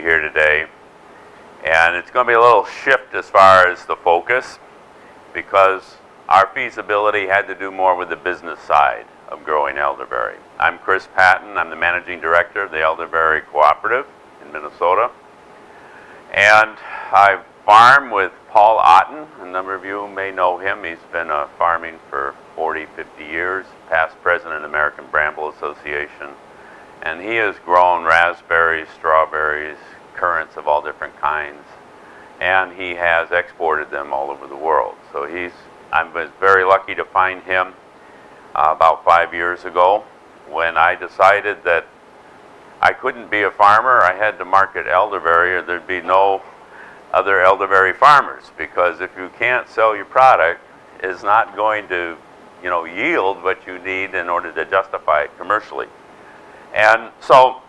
here today. And it's going to be a little shift as far as the focus because our feasibility had to do more with the business side of growing elderberry. I'm Chris Patton. I'm the managing director of the Elderberry Cooperative in Minnesota. And I farm with Paul Otten. A number of you may know him. He's been uh, farming for 40, 50 years, past president of the American Bramble Association. And he has grown raspberries, strawberries, currants of all different kinds. And he has exported them all over the world. So he's, I was very lucky to find him uh, about five years ago when I decided that I couldn't be a farmer. I had to market elderberry or there'd be no other elderberry farmers because if you can't sell your product, it's not going to you know, yield what you need in order to justify it commercially. And so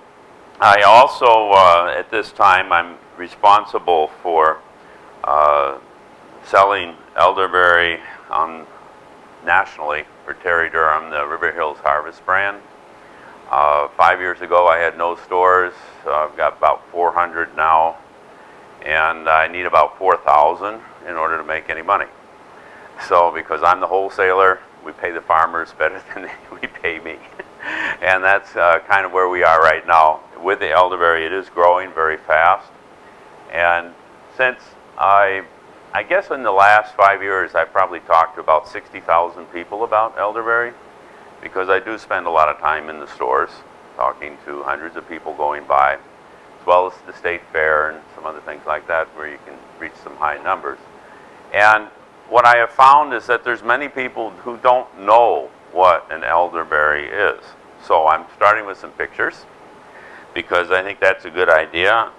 I also, uh, at this time, I'm responsible for uh, selling elderberry on nationally for Terry Durham, the River Hills Harvest brand. Uh, five years ago, I had no stores. I've got about 400 now, and I need about 4,000 in order to make any money. So, because I'm the wholesaler, we pay the farmers better than we pay me. And that's uh, kind of where we are right now. With the elderberry, it is growing very fast. And since I, I guess in the last five years, I've probably talked to about 60,000 people about elderberry because I do spend a lot of time in the stores talking to hundreds of people going by, as well as the state fair and some other things like that where you can reach some high numbers. And what I have found is that there's many people who don't know what an elderberry is. So I'm starting with some pictures because I think that's a good idea.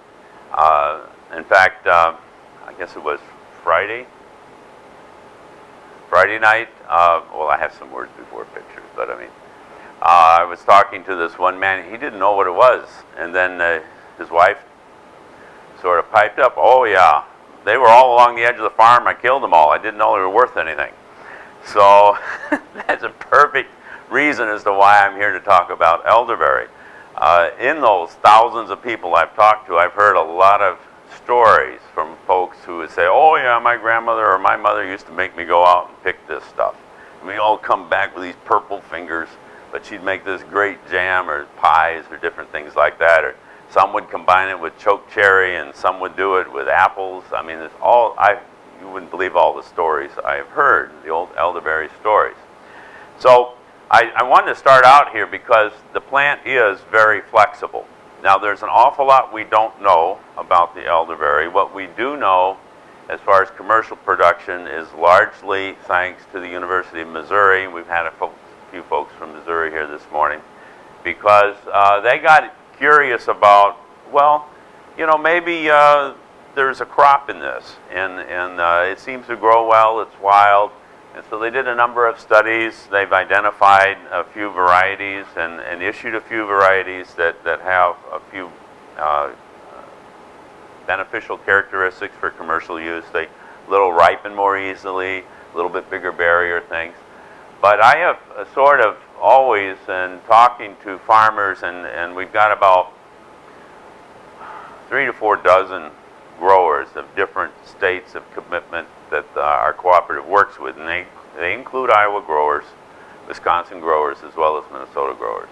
Uh, in fact, uh, I guess it was Friday. Friday night, uh, well, I have some words before pictures, but I mean, uh, I was talking to this one man. He didn't know what it was. And then uh, his wife sort of piped up, oh, yeah, they were all along the edge of the farm. I killed them all. I didn't know they were worth anything. So that's a perfect reason as to why I'm here to talk about elderberry. Uh, in those thousands of people I've talked to, I've heard a lot of stories from folks who would say, oh yeah, my grandmother or my mother used to make me go out and pick this stuff. And we all come back with these purple fingers, but she'd make this great jam or pies or different things like that. Or some would combine it with choke cherry, and some would do it with apples. I mean, it's all I. You wouldn't believe all the stories I have heard, the old elderberry stories. So I, I wanted to start out here because the plant is very flexible. Now, there's an awful lot we don't know about the elderberry. What we do know, as far as commercial production, is largely thanks to the University of Missouri. We've had a fo few folks from Missouri here this morning because uh, they got curious about, well, you know, maybe uh, there's a crop in this, and, and uh, it seems to grow well, it's wild. And so they did a number of studies. They've identified a few varieties and, and issued a few varieties that, that have a few uh, beneficial characteristics for commercial use. They little ripen more easily, a little bit bigger barrier things. But I have sort of always in talking to farmers, and, and we've got about three to four dozen growers of different states of commitment that uh, our cooperative works with, and they, they include Iowa growers, Wisconsin growers, as well as Minnesota growers.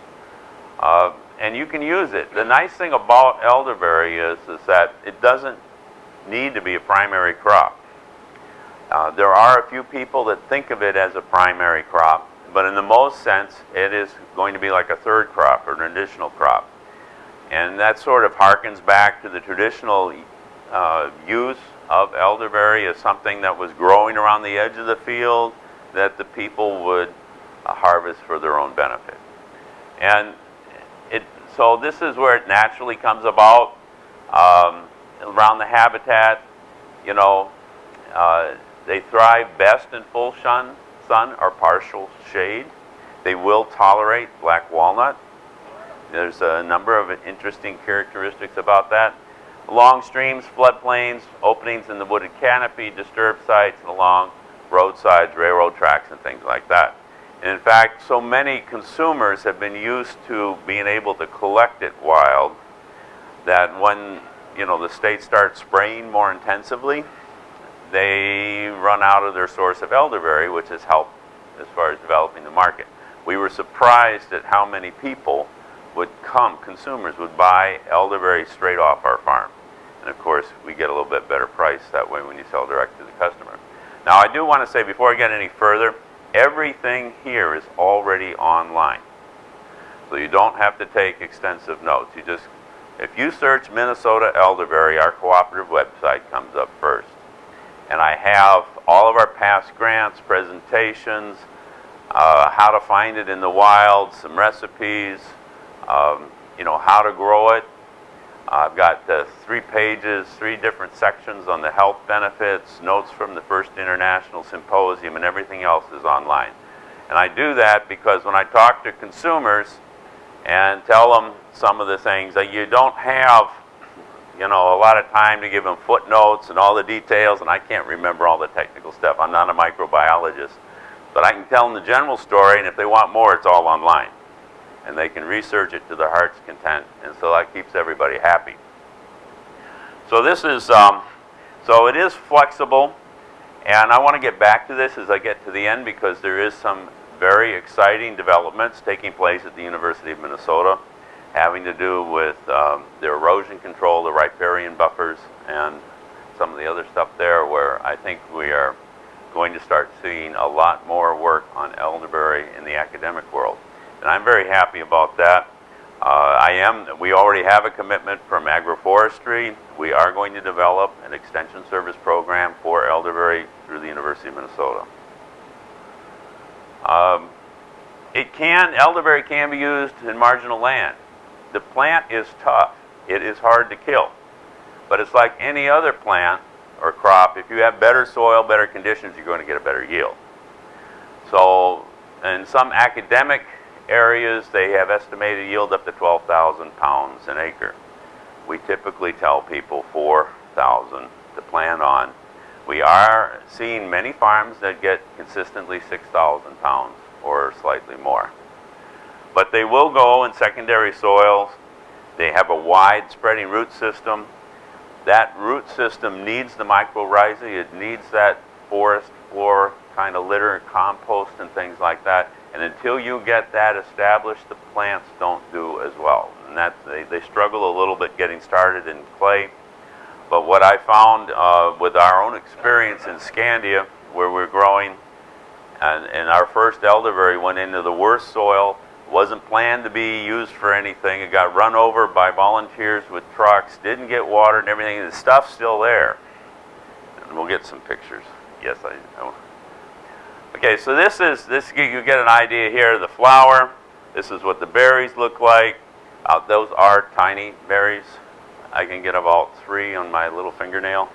Uh, and you can use it. The nice thing about elderberry is, is that it doesn't need to be a primary crop. Uh, there are a few people that think of it as a primary crop, but in the most sense, it is going to be like a third crop or an additional crop. And that sort of harkens back to the traditional uh, use of elderberry as something that was growing around the edge of the field that the people would uh, harvest for their own benefit. And it, so this is where it naturally comes about um, around the habitat. You know, uh, they thrive best in full sun, sun or partial shade. They will tolerate black walnut. There's a number of interesting characteristics about that. Along streams, floodplains, openings in the wooded canopy, disturbed sites, along roadsides, railroad tracks, and things like that. And in fact, so many consumers have been used to being able to collect it wild that when you know the state starts spraying more intensively, they run out of their source of elderberry, which has helped as far as developing the market. We were surprised at how many people would come, consumers would buy elderberry straight off our farm. And of course, we get a little bit better price that way when you sell direct to the customer. Now, I do want to say before I get any further, everything here is already online. So you don't have to take extensive notes. You just, if you search Minnesota elderberry, our cooperative website comes up first. And I have all of our past grants, presentations, uh, how to find it in the wild, some recipes, um, you know, how to grow it. I've got uh, three pages, three different sections on the health benefits, notes from the first international symposium, and everything else is online. And I do that because when I talk to consumers and tell them some of the things that you don't have, you know, a lot of time to give them footnotes and all the details, and I can't remember all the technical stuff. I'm not a microbiologist. But I can tell them the general story, and if they want more, it's all online. And they can research it to their heart's content. And so that keeps everybody happy. So this is, um, so it is flexible. And I want to get back to this as I get to the end because there is some very exciting developments taking place at the University of Minnesota having to do with um, the erosion control, the riparian buffers, and some of the other stuff there where I think we are going to start seeing a lot more work on elderberry in the academic world. And I'm very happy about that. Uh, I am, we already have a commitment from agroforestry. We are going to develop an extension service program for elderberry through the University of Minnesota. Um, it can, elderberry can be used in marginal land. The plant is tough. It is hard to kill. But it's like any other plant or crop, if you have better soil, better conditions, you're going to get a better yield. So in some academic areas, they have estimated yield up to 12,000 pounds an acre. We typically tell people 4,000 to plan on. We are seeing many farms that get consistently 6,000 pounds or slightly more. But they will go in secondary soils. They have a wide spreading root system that root system needs the mycorrhizae. It needs that forest floor kind of litter, and compost, and things like that. And until you get that established, the plants don't do as well. And that they, they struggle a little bit getting started in clay. But what I found uh, with our own experience in Scandia, where we're growing, and, and our first elderberry went into the worst soil wasn't planned to be used for anything. It got run over by volunteers with trucks, didn't get water and everything. The stuff's still there. And we'll get some pictures. Yes, I. Okay, so this is, this you get an idea here of the flower. This is what the berries look like. Uh, those are tiny berries. I can get about three on my little fingernail,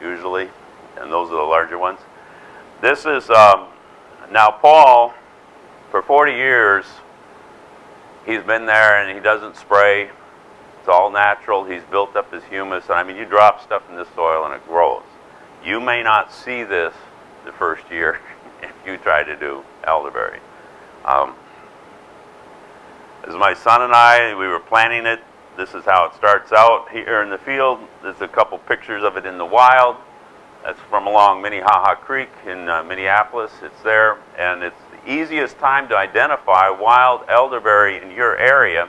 usually, and those are the larger ones. This is, um, now Paul, for 40 years, he's been there and he doesn't spray. It's all natural. He's built up his humus. And I mean, you drop stuff in this soil and it grows. You may not see this the first year you try to do elderberry. Um, as my son and I, we were planting it. This is how it starts out here in the field. There's a couple pictures of it in the wild. That's from along Minnehaha Creek in uh, Minneapolis. It's there, and it's the easiest time to identify wild elderberry in your area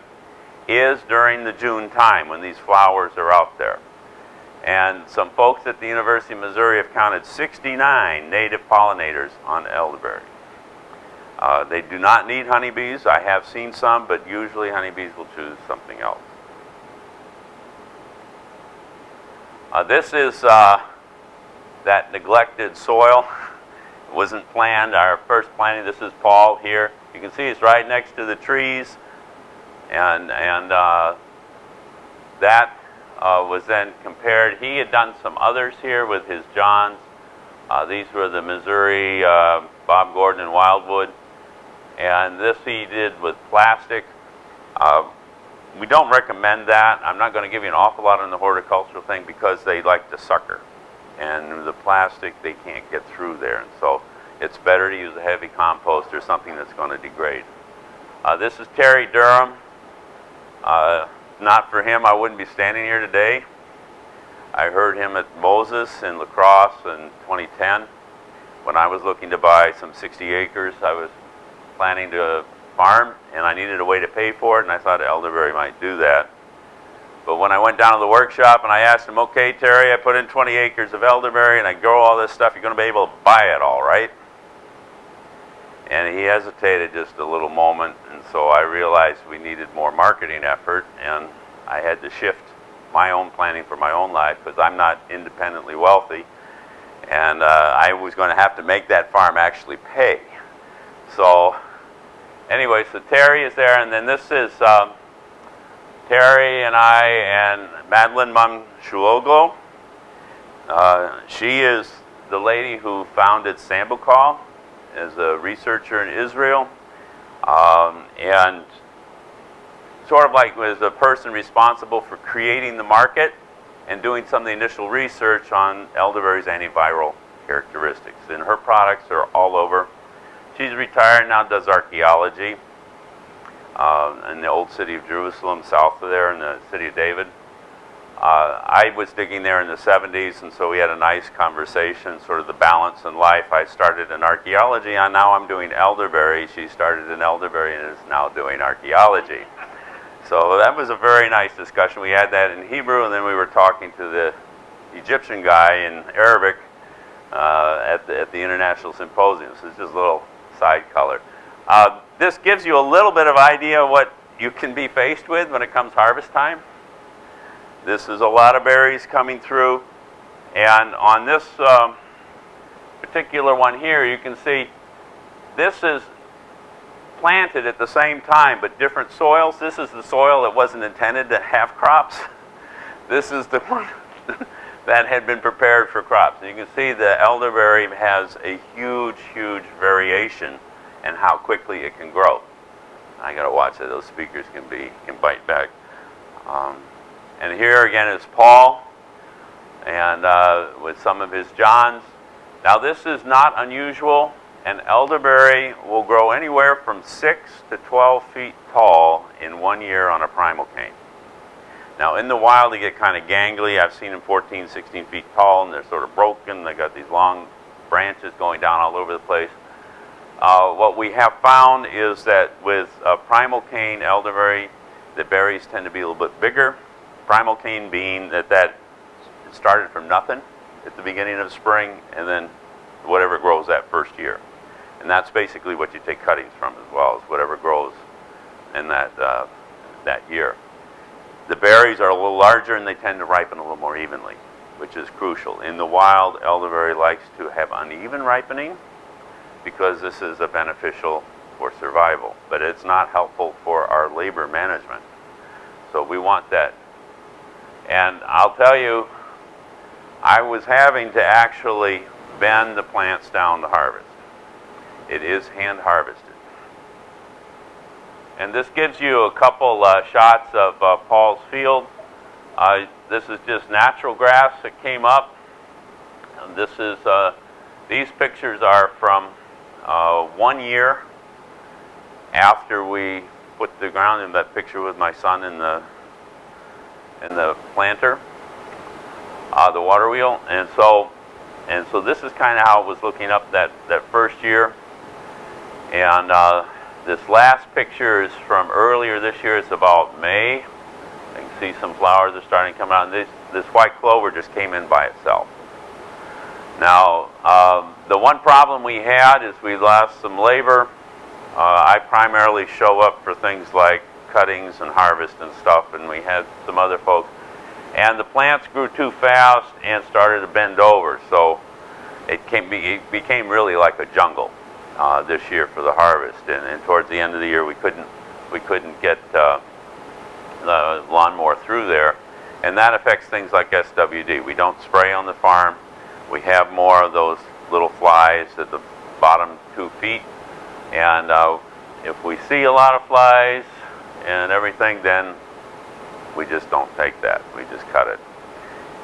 is during the June time when these flowers are out there. And some folks at the University of Missouri have counted 69 native pollinators on elderberry. Uh, they do not need honeybees. I have seen some, but usually honeybees will choose something else. Uh, this is uh, that neglected soil. It wasn't planned. Our first planting, this is Paul here. You can see it's right next to the trees. And, and uh, that uh, was then compared. He had done some others here with his Johns. Uh, these were the Missouri uh, Bob Gordon and Wyldewood. And this he did with plastic. Uh, we don't recommend that. I'm not going to give you an awful lot on the horticultural thing because they like to sucker and the plastic they can't get through there and so it's better to use a heavy compost or something that's going to degrade. Uh, this is Terry Durham. Uh, not for him, I wouldn't be standing here today. I heard him at Moses in La Crosse in 2010 when I was looking to buy some 60 acres. I was planning to farm and I needed a way to pay for it and I thought Elderberry might do that. But when I went down to the workshop and I asked him, okay, Terry, I put in 20 acres of elderberry and I grow all this stuff, you're going to be able to buy it all, right? He hesitated just a little moment, and so I realized we needed more marketing effort, and I had to shift my own planning for my own life because I'm not independently wealthy, and uh, I was going to have to make that farm actually pay. So, anyway, so Terry is there, and then this is. Um, Terry and I and Madeline Mum Uh, she is the lady who founded Sambucol as a researcher in Israel. Um, and sort of like was a person responsible for creating the market and doing some of the initial research on elderberry's antiviral characteristics. And her products are all over. She's retired now, does archaeology uh, in the old city of Jerusalem, south of there in the city of David. Uh, I was digging there in the 70s, and so we had a nice conversation, sort of the balance in life. I started in archaeology, and now I'm doing elderberry. She started in elderberry and is now doing archaeology. So that was a very nice discussion. We had that in Hebrew, and then we were talking to the Egyptian guy in Arabic uh, at, the, at the International Symposium. So it's just a little side color. Uh, this gives you a little bit of idea what you can be faced with when it comes harvest time. This is a lot of berries coming through. And on this um, particular one here, you can see this is planted at the same time, but different soils. This is the soil that wasn't intended to have crops. This is the one that had been prepared for crops. You can see the elderberry has a huge, huge variation in how quickly it can grow. I got to watch that those speakers can be can bite back. Um, and here again is Paul, and uh, with some of his Johns. Now this is not unusual. An elderberry will grow anywhere from 6 to 12 feet tall in one year on a primal cane. Now in the wild they get kind of gangly. I've seen them 14, 16 feet tall and they're sort of broken. They've got these long branches going down all over the place. Uh, what we have found is that with uh, primal cane elderberry, the berries tend to be a little bit bigger. Primal cane being that that started from nothing at the beginning of spring and then whatever grows that first year. And that's basically what you take cuttings from as well, is whatever grows in that, uh, that year. The berries are a little larger and they tend to ripen a little more evenly, which is crucial. In the wild, elderberry likes to have uneven ripening because this is a beneficial for survival, but it's not helpful for our labor management. So we want that. And I'll tell you, I was having to actually bend the plants down to harvest. It is hand harvested. And this gives you a couple uh, shots of uh, Paul's field. Uh, this is just natural grass that came up. And this is, uh, these pictures are from uh, one year after we put the ground in that picture with my son in the in the planter, uh, the water wheel, and so and so this is kind of how it was looking up that that first year. And uh, this last picture is from earlier this year. It's about May. You can see some flowers are starting to come out. And this this white clover just came in by itself. Now, um, the one problem we had is we lost some labor. Uh, I primarily show up for things like cuttings and harvest and stuff, and we had some other folks. And the plants grew too fast and started to bend over, so it, came, it became really like a jungle uh, this year for the harvest. And, and, towards the end of the year, we couldn't we couldn't get uh, the lawnmower through there, and that affects things like SWD. We don't spray on the farm we have more of those little flies at the bottom two feet. And uh, if we see a lot of flies and everything, then we just don't take that. We just cut it.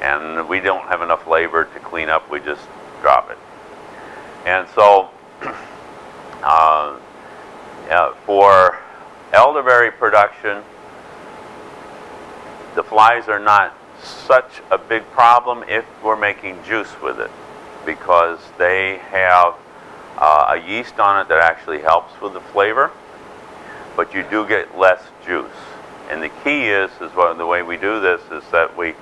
And we don't have enough labor to clean up. We just drop it. And so uh, for elderberry production, the flies are not such a big problem if we're making juice with it because they have uh, a yeast on it that actually helps with the flavor, but you do get less juice. And the key is, is what, the way we do this is that we,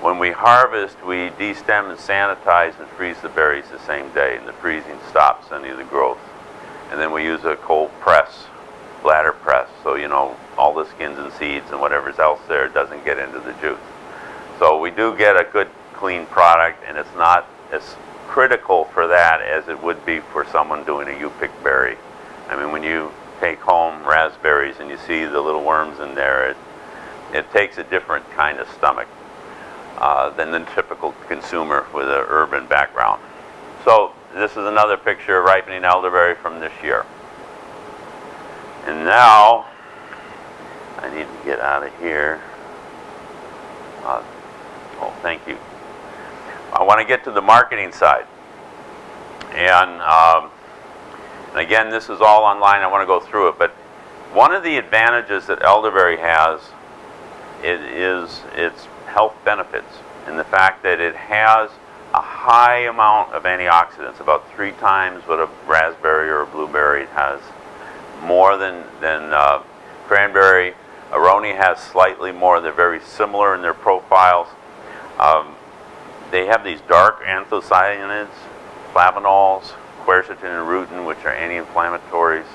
when we harvest, we destem and sanitize and freeze the berries the same day, and the freezing stops any of the growth. And then we use a cold press, bladder press, so you know all the skins and seeds and whatever's else there doesn't get into the juice. So we do get a good clean product, and it's not as critical for that as it would be for someone doing a U-pick berry. I mean, when you take home raspberries and you see the little worms in there, it, it takes a different kind of stomach uh, than the typical consumer with an urban background. So this is another picture of ripening elderberry from this year. And now, I need to get out of here. Uh, oh, thank you. I want to get to the marketing side. And, um, and again, this is all online. I want to go through it. But one of the advantages that elderberry has it is its health benefits and the fact that it has a high amount of antioxidants, about three times what a raspberry or a blueberry has, more than, than uh, cranberry. Aronia has slightly more. They're very similar in their profiles. Um, they have these dark anthocyanins, flavanols, quercetin and rutin, which are anti-inflammatories.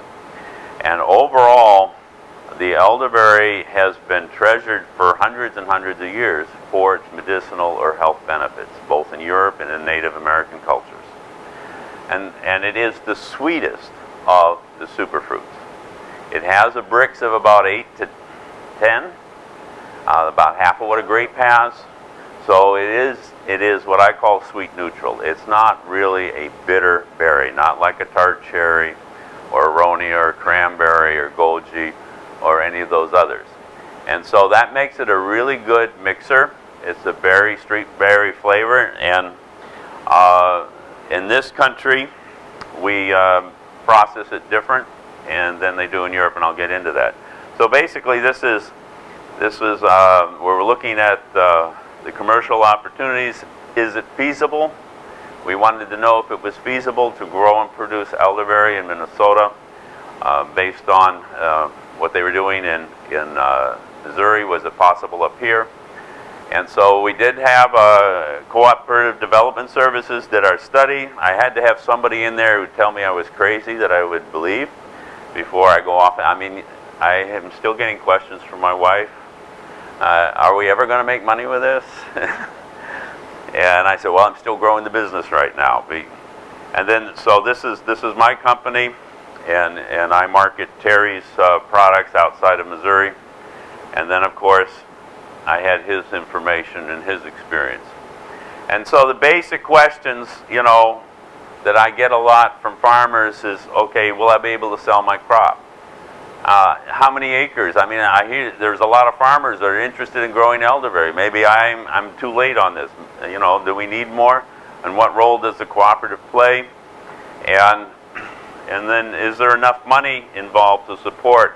And overall, the elderberry has been treasured for hundreds and hundreds of years for its medicinal or health benefits, both in Europe and in Native American cultures. And, and it is the sweetest of the superfruits. It has a Brix of about 8 to 10, uh, about half of what a grape has. So it is, it is what I call sweet neutral. It's not really a bitter berry, not like a tart cherry or aronia or cranberry or goji or any of those others. And so that makes it a really good mixer. It's a berry, street berry flavor. And uh, in this country, we uh, process it different and than they do in Europe, and I'll get into that. So basically, this is this is uh, where we're looking at uh, the commercial opportunities. Is it feasible? We wanted to know if it was feasible to grow and produce elderberry in Minnesota uh, based on uh, what they were doing in, in uh, Missouri. Was it possible up here? And so we did have uh, Cooperative Development Services did our study. I had to have somebody in there who would tell me I was crazy that I would believe before I go off. I mean, I am still getting questions from my wife uh, are we ever going to make money with this? and I said, well, I'm still growing the business right now. And then, so this is, this is my company, and, and I market Terry's uh, products outside of Missouri. And then, of course, I had his information and his experience. And so the basic questions, you know, that I get a lot from farmers is, okay, will I be able to sell my crop? Uh, how many acres? I mean, I hear there's a lot of farmers that are interested in growing elderberry. Maybe I'm, I'm too late on this. You know, do we need more? And what role does the cooperative play? And, and then is there enough money involved to support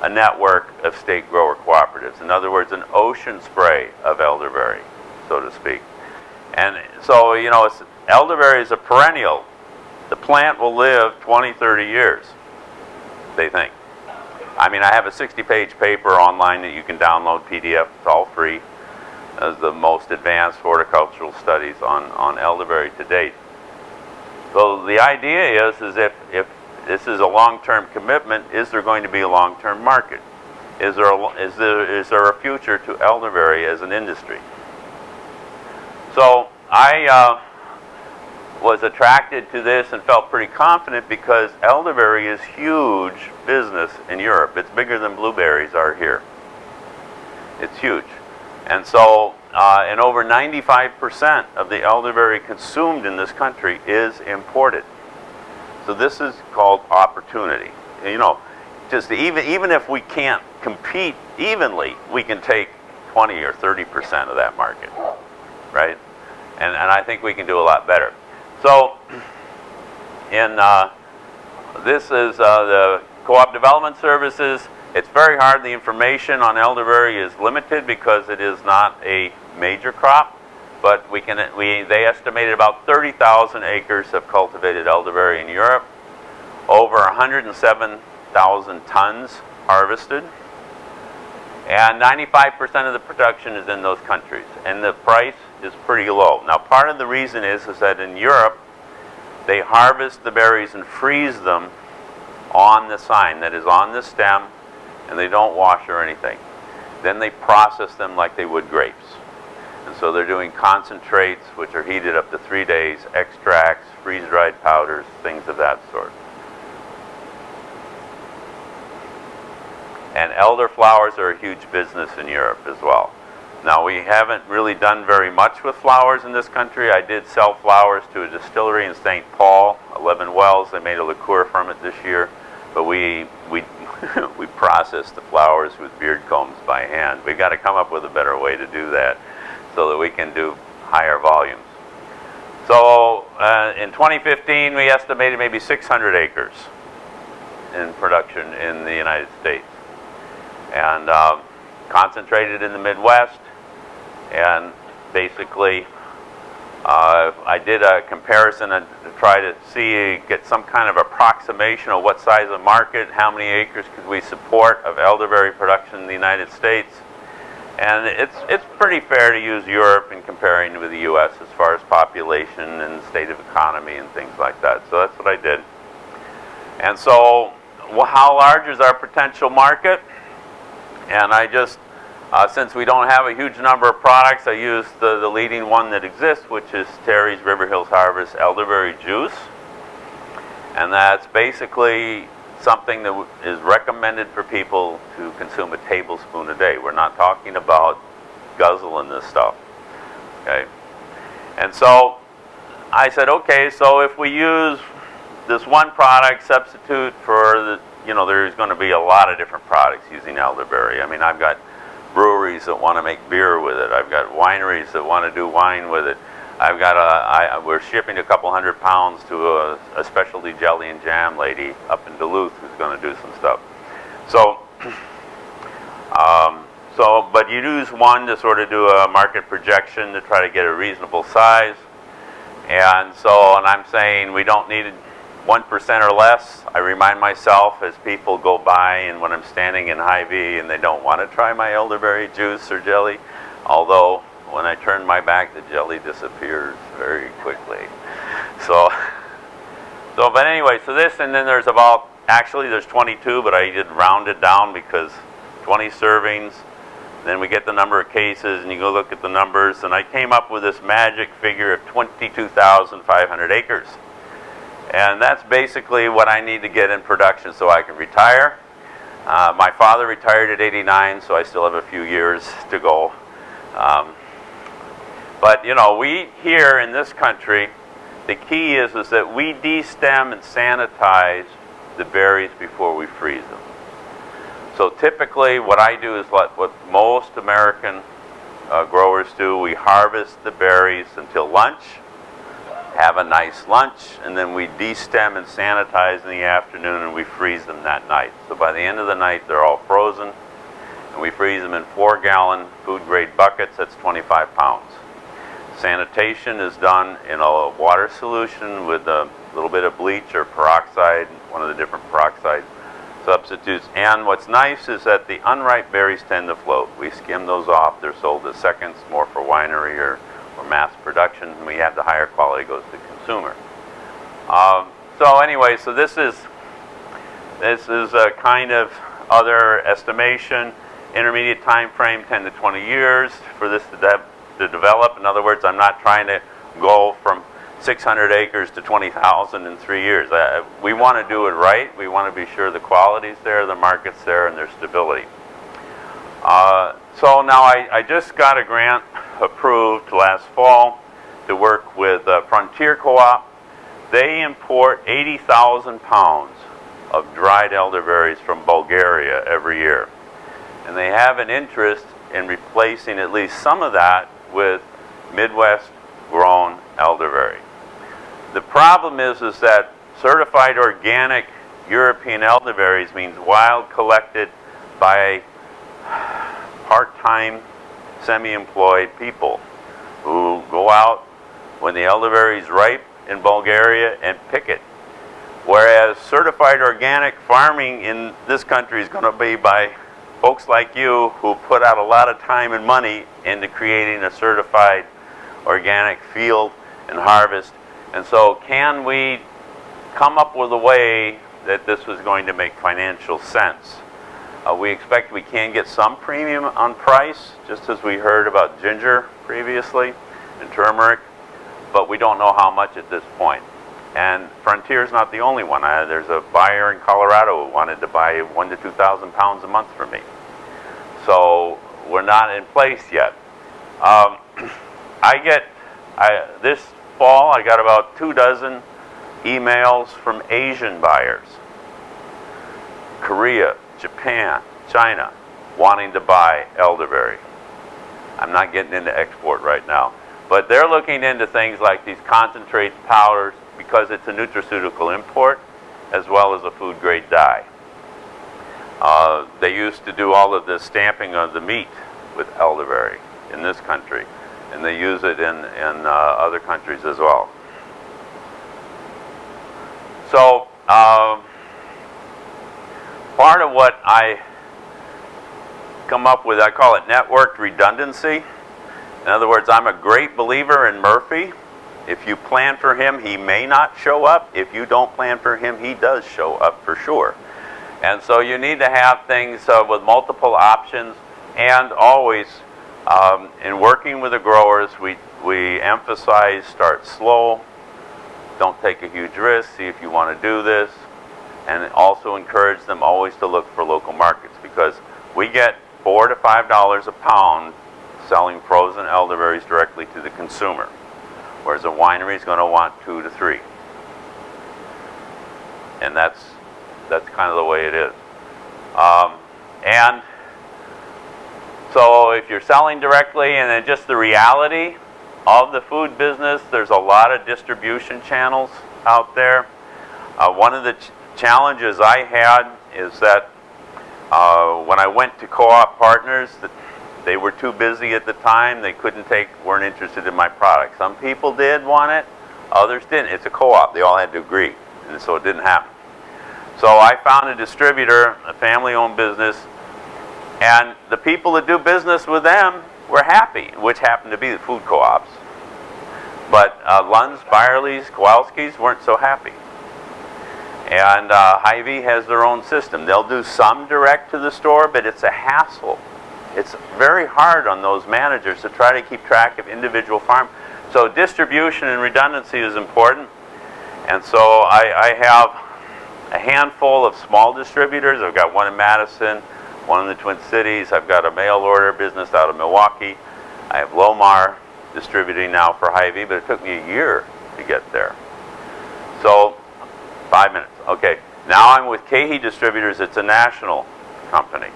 a network of state grower cooperatives? In other words, an ocean spray of elderberry, so to speak. And so, you know, elderberry is a perennial. The plant will live 20, 30 years they think. I mean, I have a 60-page paper online that you can download PDF. It's all free. As the most advanced horticultural studies on, on elderberry to date. So the idea is, is if, if this is a long-term commitment, is there going to be a long-term market? Is there, a, is, there, is there a future to elderberry as an industry? So I uh, was attracted to this and felt pretty confident because elderberry is huge business in Europe. It's bigger than blueberries are here. It's huge. And so, uh, and over 95% of the elderberry consumed in this country is imported. So this is called opportunity. You know, just even, even if we can't compete evenly, we can take 20 or 30% of that market, right? And, and I think we can do a lot better. So, in uh, this is uh, the Co-op Development Services. It's very hard. The information on elderberry is limited because it is not a major crop. But we can, we, they estimated about 30,000 acres of cultivated elderberry in Europe. Over 107,000 tons harvested. And 95% of the production is in those countries. And the price is pretty low. Now part of the reason is, is that in Europe, they harvest the berries and freeze them on the sign that is on the stem and they don't wash or anything. Then they process them like they would grapes. And so they're doing concentrates, which are heated up to three days, extracts, freeze-dried powders, things of that sort. And elder flowers are a huge business in Europe as well. Now we haven't really done very much with flowers in this country. I did sell flowers to a distillery in St. Paul, 11 Wells. They made a liqueur from it this year. But we, we, we process the flowers with beard combs by hand. We've got to come up with a better way to do that so that we can do higher volumes. So uh, in 2015, we estimated maybe 600 acres in production in the United States. And uh, concentrated in the Midwest. And basically, uh, I did a comparison to try to see, get some kind of approximation of what size of market, how many acres could we support of elderberry production in the United States. And it's, it's pretty fair to use Europe in comparing with the U.S. as far as population and state of economy and things like that. So that's what I did. And so well, how large is our potential market? And I just, uh, since we don't have a huge number of products, I use the, the leading one that exists, which is Terry's River Hills Harvest Elderberry Juice. And that's basically something that is recommended for people to consume a tablespoon a day. We're not talking about guzzling this stuff, okay? And so I said, okay, so if we use this one product substitute for the, you know, there's going to be a lot of different products using elderberry. I mean, I've got breweries that want to make beer with it. I've got wineries that want to do wine with it. I've got a, I, we're shipping a couple hundred pounds to a, a specialty jelly and jam lady up in Duluth who's going to do some stuff. So, um, so, but you use one to sort of do a market projection to try to get a reasonable size. And so, and I'm saying we don't need 1% or less. I remind myself as people go by and when I'm standing in Hy-Vee and they don't want to try my elderberry juice or jelly, although when I turn my back, the jelly disappears very quickly. So, so, but anyway, so this, and then there's about, actually there's 22, but I did round it down because 20 servings, then we get the number of cases and you go look at the numbers, and I came up with this magic figure of 22,500 acres. And that's basically what I need to get in production so I can retire. Uh, my father retired at 89, so I still have a few years to go. Um, but, you know, we here in this country, the key is, is that we destem and sanitize the berries before we freeze them. So typically what I do is what, what most American uh, growers do. We harvest the berries until lunch, have a nice lunch, and then we destem and sanitize in the afternoon and we freeze them that night. So by the end of the night, they're all frozen, and we freeze them in four gallon food grade buckets, that's 25 pounds. Sanitation is done in a water solution with a little bit of bleach or peroxide, one of the different peroxide substitutes. And what's nice is that the unripe berries tend to float. We skim those off. They're sold as seconds, more for winery or, or mass production. And we have the higher quality goes to consumer. Um, so anyway, so this is this is a kind of other estimation. Intermediate time frame, 10 to 20 years for this to to develop. In other words, I'm not trying to go from 600 acres to 20,000 in three years. Uh, we want to do it right. We want to be sure the quality's there, the market's there, and there's stability. Uh, so now I, I, just got a grant approved last fall to work with uh, Frontier Co-op. They import 80,000 pounds of dried elderberries from Bulgaria every year. And they have an interest in replacing at least some of that with Midwest grown elderberry. The problem is, is that certified organic European elderberries means wild collected by part-time, semi-employed people who go out when the elderberry is ripe in Bulgaria and pick it. Whereas certified organic farming in this country is going to be by folks like you who put out a lot of time and money into creating a certified organic field and harvest. And so can we come up with a way that this was going to make financial sense? Uh, we expect we can get some premium on price, just as we heard about ginger previously and turmeric, but we don't know how much at this point. And Frontier's not the only one. I, there's a buyer in Colorado who wanted to buy one to 2,000 pounds a month from me. So we're not in place yet. Um, I get, I, this fall, I got about two dozen emails from Asian buyers. Korea, Japan, China, wanting to buy elderberry. I'm not getting into export right now. But they're looking into things like these concentrates, powders, because it's a nutraceutical import, as well as a food grade dye. Uh, they used to do all of the stamping of the meat with elderberry in this country, and they use it in, in uh, other countries as well. So, um, part of what I come up with, I call it networked redundancy. In other words, I'm a great believer in Murphy. If you plan for him, he may not show up. If you don't plan for him, he does show up for sure. And so you need to have things uh, with multiple options and always um, in working with the growers, we, we emphasize start slow, don't take a huge risk, see if you want to do this, and also encourage them always to look for local markets because we get four to five dollars a pound selling frozen elderberries directly to the consumer, whereas a winery is going to want two to three. And that's, that's kind of the way it is. Um, and so if you're selling directly and then just the reality of the food business, there's a lot of distribution channels out there. Uh, one of the challenges I had is that uh, when I went to co-op partners, they were too busy at the time. They couldn't take, weren't interested in my product. Some people did want it, others didn't. It's a co-op. They all had to agree, and so it didn't happen. So I found a distributor, a family-owned business, and the people that do business with them were happy, which happened to be the food co-ops. But uh, Lund's, Byerly's, Kowalski's weren't so happy. And uh, Hy-Vee has their own system. They'll do some direct to the store, but it's a hassle it's very hard on those managers to try to keep track of individual farm. So distribution and redundancy is important. And so I, I have a handful of small distributors. I've got one in Madison, one in the Twin Cities. I've got a mail order business out of Milwaukee. I have Lomar distributing now for Hy-Vee, but it took me a year to get there. So, five minutes. Okay. Now I'm with KeHE Distributors. It's a national company.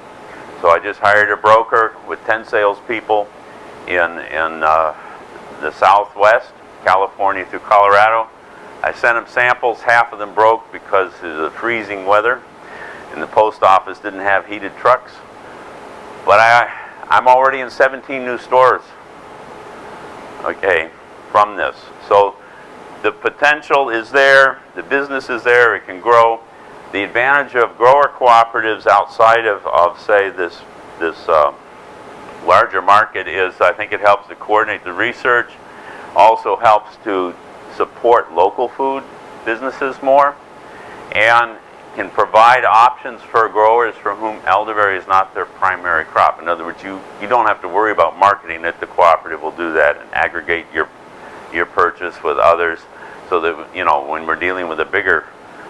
So I just hired a broker with 10 salespeople in, in uh, the Southwest, California through Colorado. I sent them samples. Half of them broke because of the freezing weather. And the post office didn't have heated trucks. But I, I'm already in 17 new stores, okay, from this. So the potential is there. The business is there. It can grow. The advantage of grower cooperatives outside of, of say, this, this uh, larger market is I think it helps to coordinate the research, also helps to support local food businesses more, and can provide options for growers for whom elderberry is not their primary crop. In other words, you, you don't have to worry about marketing it. The cooperative will do that and aggregate your, your purchase with others so that, you know, when we're dealing with a bigger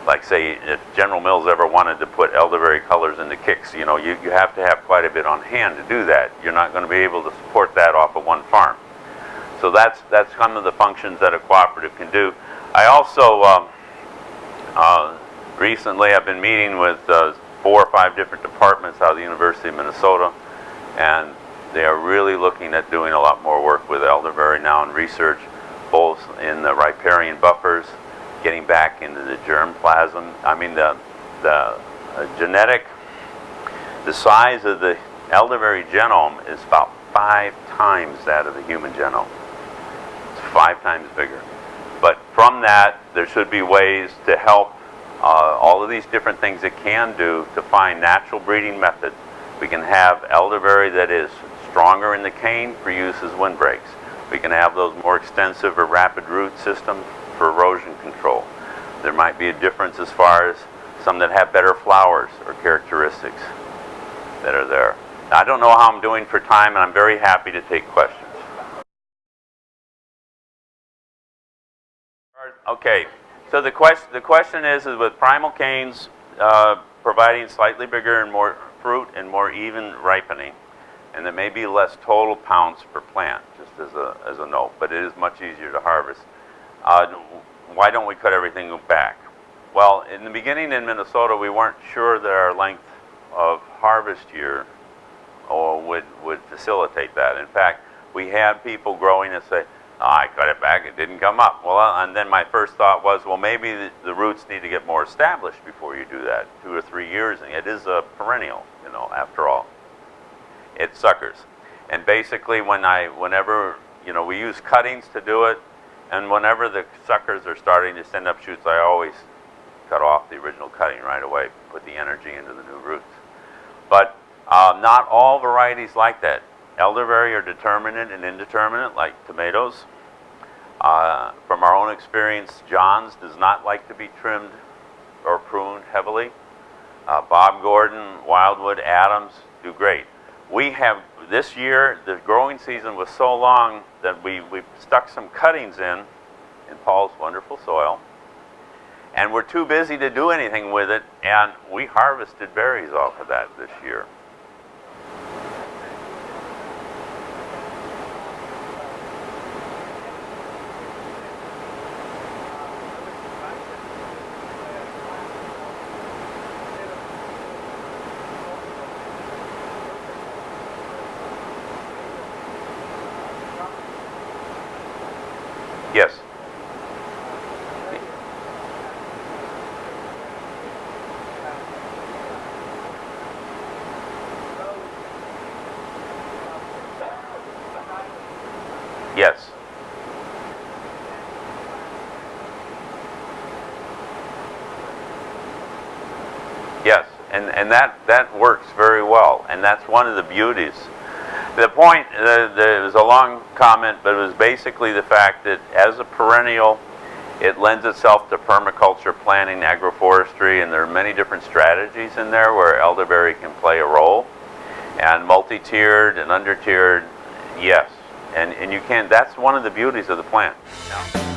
like say if General Mills ever wanted to put elderberry colors into Kix, you know, you, you have to have quite a bit on hand to do that. You're not going to be able to support that off of one farm. So that's, that's some of the functions that a cooperative can do. I also, um, uh, recently I've been meeting with uh, four or five different departments out of the University of Minnesota, and they are really looking at doing a lot more work with elderberry now in research, both in the riparian buffers getting back into the germplasm. I mean, the, the uh, genetic, The size of the elderberry genome is about five times that of the human genome. It's five times bigger. But from that, there should be ways to help uh, all of these different things it can do to find natural breeding methods. We can have elderberry that is stronger in the cane for use as windbreaks. We can have those more extensive or rapid root systems for erosion control. There might be a difference as far as some that have better flowers or characteristics that are there. Now, I don't know how I'm doing for time, and I'm very happy to take questions. Okay, so the question, the question is, is with primal canes uh, providing slightly bigger and more fruit and more even ripening, and there may be less total pounds per plant, just as a, as a note, but it is much easier to harvest. Uh, why don't we cut everything back? Well, in the beginning in Minnesota, we weren't sure that our length of harvest year or would, would facilitate that. In fact, we had people growing and say, oh, I cut it back, it didn't come up. Well, uh, and then my first thought was, well, maybe the, the, roots need to get more established before you do that, two or three years. And it is a perennial, you know, after all. It suckers. And basically, when I, whenever, you know, we use cuttings to do it, and whenever the suckers are starting to send up shoots, I always cut off the original cutting right away, put the energy into the new roots. But uh, not all varieties like that. Elderberry are determinate and indeterminate, like tomatoes. Uh, from our own experience, Johns does not like to be trimmed or pruned heavily. Uh, Bob Gordon, Wyldewood, Adams do great. We have, this year, the growing season was so long that we, we stuck some cuttings in, in Paul's wonderful soil, and we're too busy to do anything with it, and we harvested berries off of that this year. Yes. Yes. Yes, and, and that, that works very well, and that's one of the beauties. The point, there was a long comment, but it was basically the fact that as a perennial, it lends itself to permaculture planning, agroforestry, and there are many different strategies in there where elderberry can play a role. And multi-tiered and under-tiered, yes. And, and you can, that's one of the beauties of the plant. Yeah.